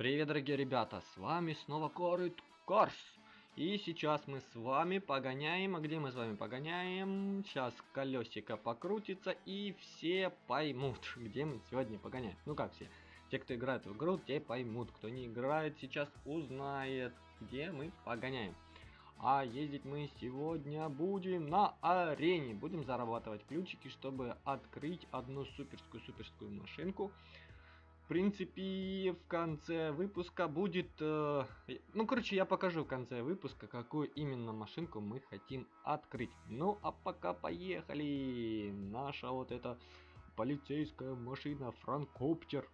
Привет, дорогие ребята, с вами снова Корыт Корс. И сейчас мы с вами погоняем, а где мы с вами погоняем? Сейчас колесико покрутится и все поймут, где мы сегодня погоняем. Ну как все? Те, кто играет в игру, те поймут. Кто не играет, сейчас узнает, где мы погоняем. А ездить мы сегодня будем на арене. Будем зарабатывать ключики, чтобы открыть одну суперскую-суперскую машинку принципе, в конце выпуска будет... Э, ну, короче, я покажу в конце выпуска, какую именно машинку мы хотим открыть. Ну, а пока поехали! Наша вот эта полицейская машина Франкоптер.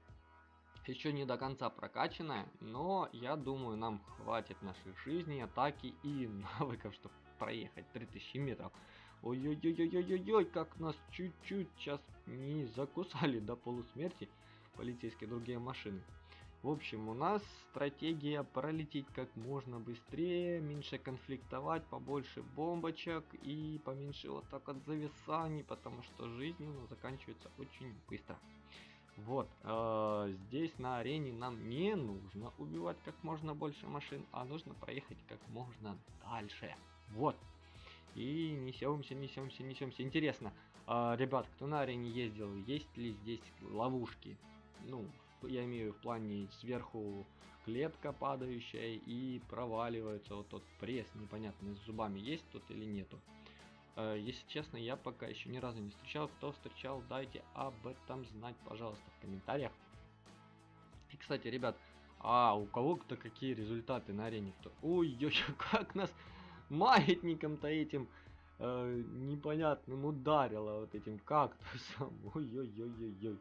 Еще не до конца прокачанная, но я думаю, нам хватит нашей жизни, атаки и навыков, чтобы проехать 3000 метров. Ой-ой-ой-ой-ой-ой, как нас чуть-чуть сейчас не закусали до полусмерти полицейские другие машины. В общем, у нас стратегия пролететь как можно быстрее, меньше конфликтовать, побольше бомбочек и поменьше вот так от зависаний, потому что жизнь у нас заканчивается очень быстро. Вот, э, здесь на арене нам не нужно убивать как можно больше машин, а нужно проехать как можно дальше. Вот. И несемся, несемся, несемся. Интересно, э, ребят, кто на арене ездил, есть ли здесь ловушки? Ну, я имею в плане сверху клетка падающая и проваливается вот тот пресс непонятный с зубами есть тут или нету. Э, если честно, я пока еще ни разу не встречал. Кто встречал, дайте об этом знать, пожалуйста, в комментариях. И, кстати, ребят, а у кого-то какие результаты на арене? Кто... Ой-ой, как нас маятником-то этим э, непонятным ударило вот этим кактусом. Ой-ой-ой-ой-ой.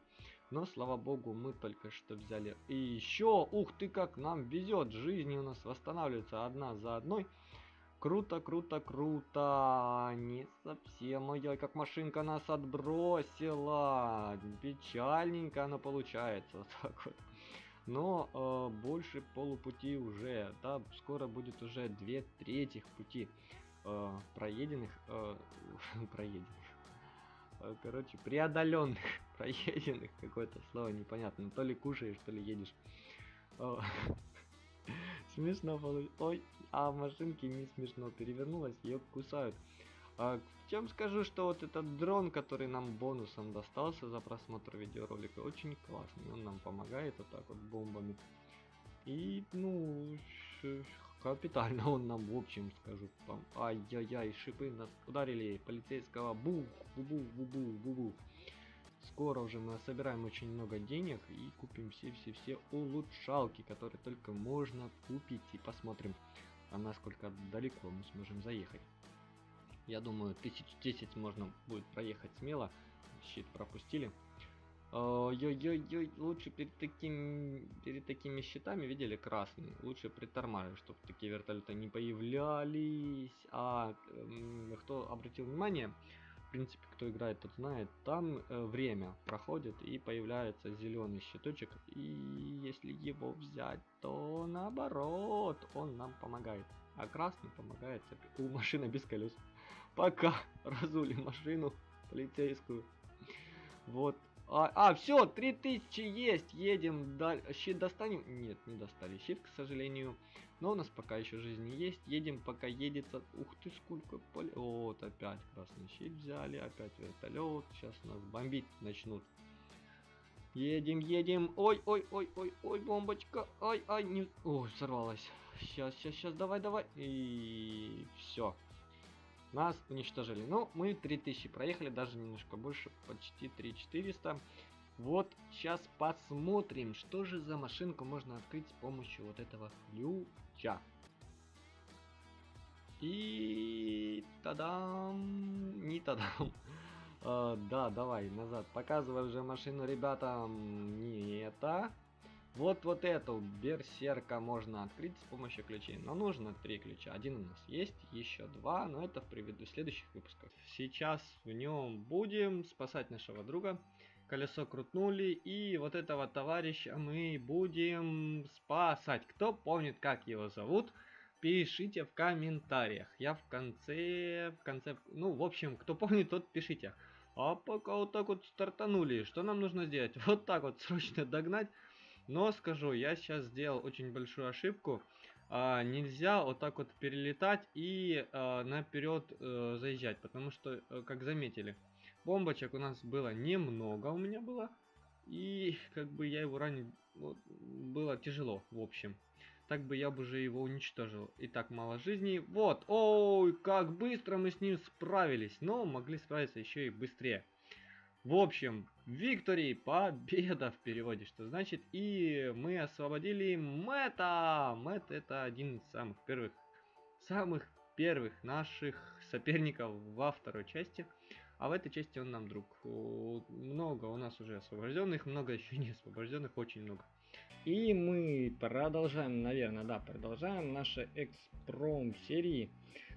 Но, слава богу, мы только что взяли. И еще, ух ты, как нам везет. Жизни у нас восстанавливается одна за одной. Круто, круто, круто. Не совсем. Ой, как машинка нас отбросила. Печальненько она получается. Вот так вот. Но э, больше полупути уже. Да, скоро будет уже две трети пути э, проеденных. Э, проеденных Э, короче, преодоленных, проеденных, какое-то слово непонятно. То ли кушаешь, то ли едешь. Смешно получилось. Ой, а в машинке не смешно перевернулась, ее кусают. А, чем скажу, что вот этот дрон, который нам бонусом достался за просмотр видеоролика, очень классный. Он нам помогает вот так вот бомбами. И, ну, капитально он нам, в общем, скажу там. Ай-яй-яй, шипы нас ударили. Полицейского бух, бу-бу-бу-бу-бу-бу. Скоро уже мы собираем очень много денег и купим все-все-все улучшалки, которые только можно купить. И посмотрим, а насколько далеко мы сможем заехать. Я думаю, тысяч десять можно будет проехать смело. Щит пропустили. Ой-ой-ой, лучше перед, таким, перед такими щитами, видели, красный, лучше притормаживать, чтобы такие вертолеты не появлялись. А э, кто обратил внимание, принципе, кто играет, тот знает, там э, время проходит и появляется зеленый щиточек. И если его взять, то наоборот, он нам помогает. А красный помогает у машины без колес. Пока разули машину полицейскую. Вот, а, а все, 3000 есть, едем, да, щит достанем? Нет, не достали щит, к сожалению. Но у нас пока еще жизни есть, едем, пока едется. Ух ты, сколько поле... Вот, опять красный щит взяли, опять вертолет, сейчас нас бомбить начнут. Едем, едем, ой, ой, ой, ой, ой, бомбочка, ай, ай, не... Ой, взорвалась. Сейчас, сейчас, сейчас, давай, давай. И все. Нас уничтожили. Ну, мы 3000 проехали, даже немножко больше, почти 3400. Вот, сейчас посмотрим, что же за машинку можно открыть с помощью вот этого ключа. И тадам, не тадам. Uh, да, давай, назад. Показывай уже машину ребятам. Не это. Вот вот эту берсерка можно открыть с помощью ключей. Но нужно три ключа. Один у нас есть, еще два, но это в предыдущих следующих выпусках. Сейчас в нем будем спасать нашего друга. Колесо крутнули, и вот этого товарища мы будем спасать. Кто помнит, как его зовут, пишите в комментариях. Я в конце, в конце, ну, в общем, кто помнит, тот пишите. А пока вот так вот стартанули, что нам нужно сделать? Вот так вот срочно догнать Но скажу, я сейчас сделал очень большую ошибку. А, нельзя вот так вот перелетать и а, наперед а, заезжать, потому что, а, как заметили, бомбочек у нас было немного, у меня было. И как бы я его ранить вот, было тяжело, в общем. Так бы я бы уже его уничтожил. И так мало жизней. Вот, ой, как быстро мы с ним справились. Но могли справиться еще и быстрее. В общем, Виктори, победа в переводе, что значит. И мы освободили Мэтта. Мэтт это один из самых первых, самых первых наших соперников во второй части. А в этой части он нам друг. Много у нас уже освобожденных, много еще не освобожденных, очень много. И мы продолжаем, наверное, да, продолжаем наши экспром серии.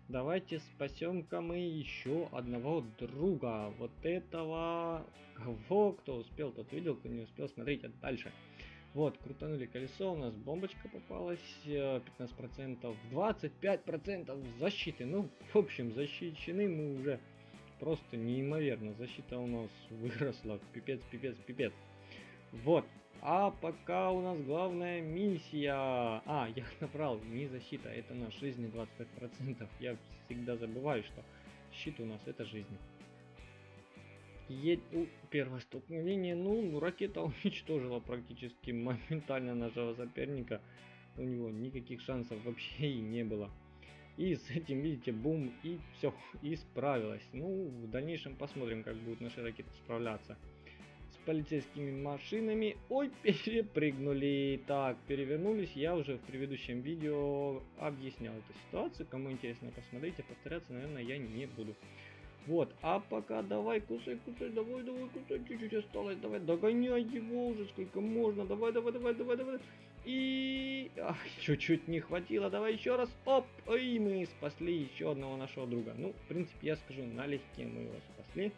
Давайте спасем-ка мы еще одного друга. Вот этого, кого, кто успел, тот видел, кто не успел, смотрите дальше. Вот, крутанули колесо, у нас бомбочка попалась, 15%, 25% защиты. Ну, в общем, защищены мы уже просто неимоверно. Защита у нас выросла, пипец, пипец, пипец. Вот, а пока у нас главная миссия... А, я набрал не защита, это на жизни 25%. Я всегда забываю, что щит у нас это жизнь. Е... У, первое столкновение, ну, ракета уничтожила практически моментально нашего соперника. У него никаких шансов вообще и не было. И с этим, видите, бум, и все, и справилась. Ну, в дальнейшем посмотрим, как будут наши ракеты справляться полицейскими машинами. Ой, перепрыгнули. Так, перевернулись. Я уже в предыдущем видео объяснял эту ситуацию. Кому интересно, посмотрите. Повторяться, наверное, я не буду. Вот, а пока давай кусай, кусай, давай, давай, кусай, чуть-чуть осталось, давай, догоняй его уже, сколько можно, давай, давай, давай, давай, давай. И чуть-чуть не хватило, давай еще раз, оп, и мы спасли еще одного нашего друга. Ну, в принципе, я скажу, налегке мы его спасли.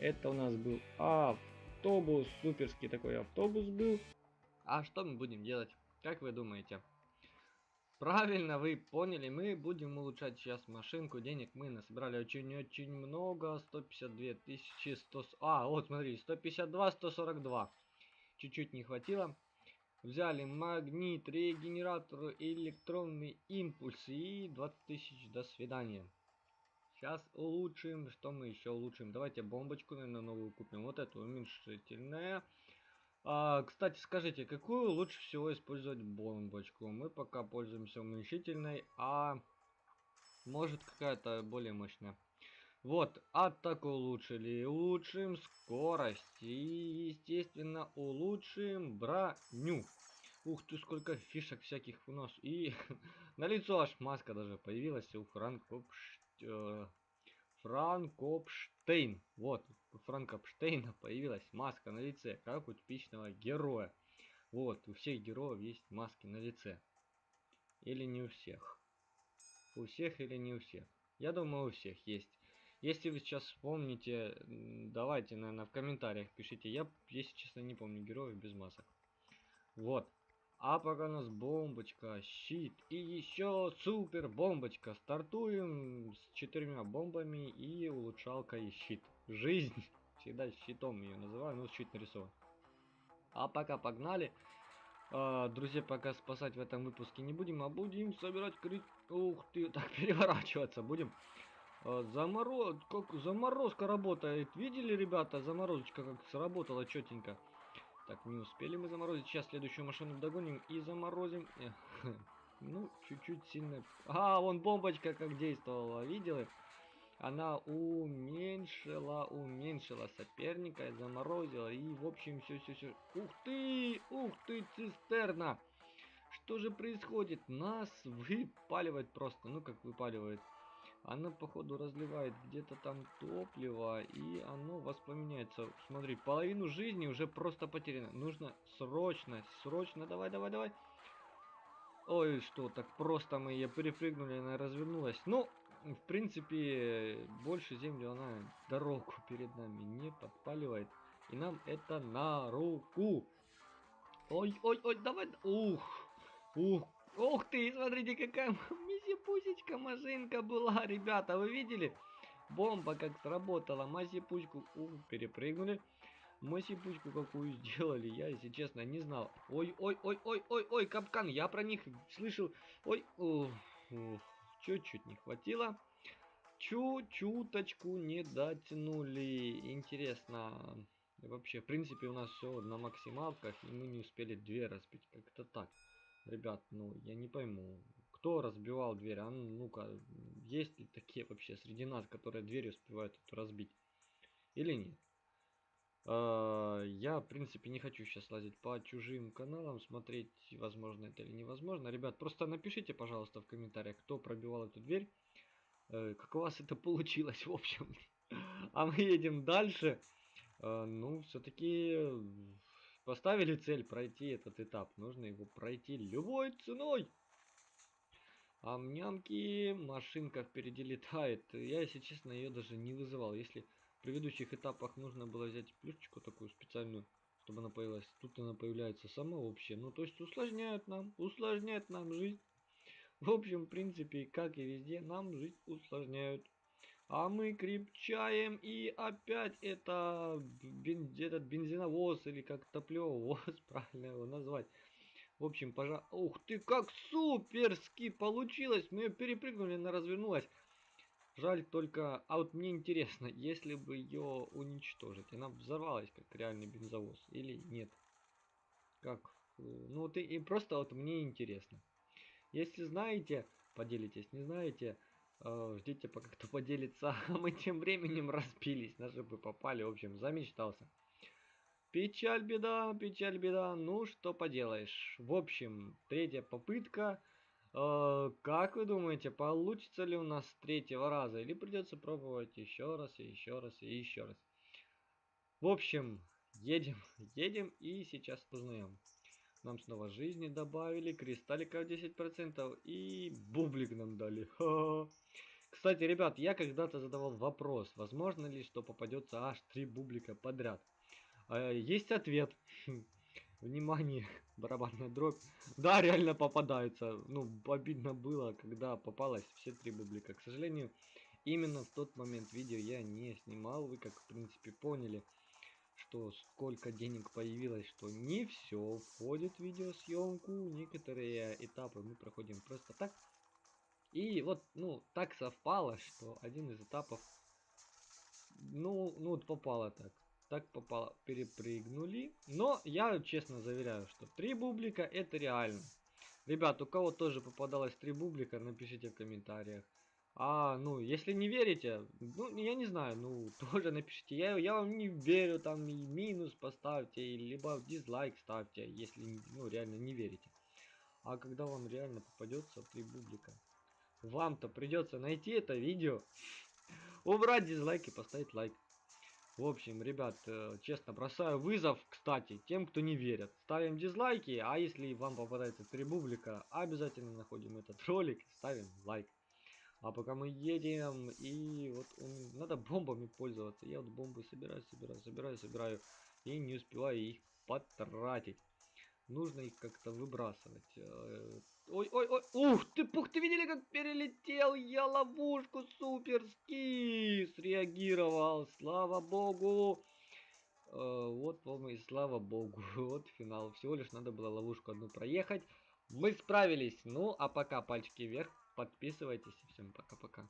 Это у нас был автобус, суперский такой автобус был. А что мы будем делать? Как вы думаете? Правильно вы поняли, мы будем улучшать сейчас машинку, денег мы насобрали очень-очень много, 152 тысячи 100... А, вот смотри, 152, 142. Чуть-чуть не хватило. Взяли магнит, регенератор, электронный импульс и 20 тысяч, до свидания. Сейчас улучшим. Что мы еще улучшим? Давайте бомбочку, наверное, новую купим. Вот эту уменьшительная. А, кстати, скажите, какую лучше всего использовать бомбочку? Мы пока пользуемся уменьшительной, а может какая-то более мощная. Вот, атаку улучшили. Улучшим скорость. И, естественно, улучшим броню. Ух ты, сколько фишек всяких у нас. И на лицо аж маска даже появилась у э, Франкопштейн. Вот, у Франкопштейна появилась маска на лице, как у типичного героя. Вот, у всех героев есть маски на лице. Или не у всех. У всех или не у всех. Я думаю, у всех есть. Если вы сейчас вспомните, давайте, наверное, в комментариях пишите. Я, если честно, не помню героев без масок. Вот. А пока у нас бомбочка, щит и еще супер бомбочка. Стартуем с четырьмя бомбами и улучшалка и щит. Жизнь. Всегда щитом ее называю, но щит нарисован. А пока погнали. А, друзья, пока спасать в этом выпуске не будем, а будем собирать крит... Ух ты, так переворачиваться будем. А, замороз... Как заморозка работает. Видели, ребята, заморозочка как сработала четенько. Так, не успели мы заморозить. Сейчас следующую машину догоним и заморозим. Ну, чуть-чуть сильно... А, вон бомбочка как действовала, видели? Она уменьшила, уменьшила соперника, заморозила. И, в общем, все-все-все... Ух ты! Ух ты, цистерна! Что же происходит? Нас выпаливает просто. Ну, как выпаливает оно походу разливает где-то там топливо и оно воспламеняется. Смотри, половину жизни уже просто потеряно. Нужно срочно, срочно, давай, давай, давай. Ой, что, так просто мы ее перепрыгнули, она развернулась. Ну, в принципе, больше землю она дорогу перед нами не подпаливает. И нам это на руку. Ой, ой, ой, давай. Ух, ух, ух ты, смотрите, какая Мази-пусечка машинка была, ребята, вы видели? Бомба как сработала, мази-пучку, перепрыгнули. Масипучку какую сделали, я, если честно, не знал. Ой, ой, ой, ой, ой, ой, капкан, я про них слышал. Ой, чуть-чуть не хватило. Чуть-чуточку не дотянули. Интересно. Вообще, в принципе, у нас все на максималках, и мы не успели дверь разбить. Как-то так. Ребят, ну, я не пойму. Кто разбивал дверь? А ну-ка, есть ли такие вообще среди нас, которые дверь успевают разбить? Или нет? А, я, в принципе, не хочу сейчас лазить по чужим каналам, смотреть, возможно это или невозможно. Ребят, просто напишите, пожалуйста, в комментариях, кто пробивал эту дверь. Э, как у вас это получилось, в общем. А мы едем дальше. Э, ну, все-таки поставили цель пройти этот этап. Нужно его пройти любой ценой. А машинка впереди летает. Я, если честно, ее даже не вызывал. Если в предыдущих этапах нужно было взять плюшечку такую специальную, чтобы она появилась, тут она появляется сама вообще. Ну, то есть усложняет нам, усложняет нам жизнь. В общем, в принципе, как и везде, нам жизнь усложняют. А мы крепчаем и опять это бен, этот бензиновоз или как топливовоз, правильно его назвать. В общем, пожа... Ух ты, как суперски получилось! Мы ее перепрыгнули, она развернулась. Жаль только... А вот мне интересно, если бы ее уничтожить, она взорвалась как реальный бензовоз или нет? Как? Ну, ты и просто вот мне интересно. Если знаете, поделитесь. Не знаете, э, ждите пока кто поделится. А мы тем временем распились. Наши бы попали. В общем, замечтался. Печаль, беда, печаль, беда. Ну, что поделаешь. В общем, третья попытка. Э, как вы думаете, получится ли у нас с третьего раза? Или придется пробовать еще раз, и еще раз, и еще раз? В общем, едем, едем и сейчас узнаем. Нам снова жизни добавили, кристалликов 10% и бублик нам дали. Ха -ха. Кстати, ребят, я когда-то задавал вопрос, возможно ли, что попадется аж 3 бублика подряд. А, есть ответ. Внимание, барабанная дробь. Да, реально попадаются. Ну, обидно было, когда попалось все три бублика. К сожалению, именно в тот момент видео я не снимал. Вы, как в принципе, поняли что сколько денег появилось, что не все входит в видеосъемку, некоторые этапы мы проходим просто так. И вот, ну, так совпало, что один из этапов, ну, ну, вот попало так. Так попало, перепрыгнули. Но я честно заверяю, что три бублика это реально. Ребят, у кого тоже попадалось три бублика, напишите в комментариях. А, ну, если не верите, ну, я не знаю, ну, тоже напишите. Я, я вам не верю, там, и минус поставьте, либо дизлайк ставьте, если, ну, реально не верите. А когда вам реально попадется три бублика, вам-то придется найти это видео, убрать дизлайк и поставить лайк. В общем, ребят, э, честно, бросаю вызов, кстати, тем, кто не верит. Ставим дизлайки, а если вам попадается три бублика, обязательно находим этот ролик и ставим лайк. А пока мы едем, и вот он, надо бомбами пользоваться. Я вот бомбы собираю, собираю, собираю, собираю. И не успеваю их потратить. Нужно их как-то выбрасывать. Ой, ой, ой, ух ты, пух, ты видели, как перелетел? Я ловушку суперски среагировал, слава богу. Вот вам и слава богу, вот финал. Всего лишь надо было ловушку одну проехать. Мы справились. Ну, а пока пальчики вверх. Подписывайтесь. Всем пока-пока.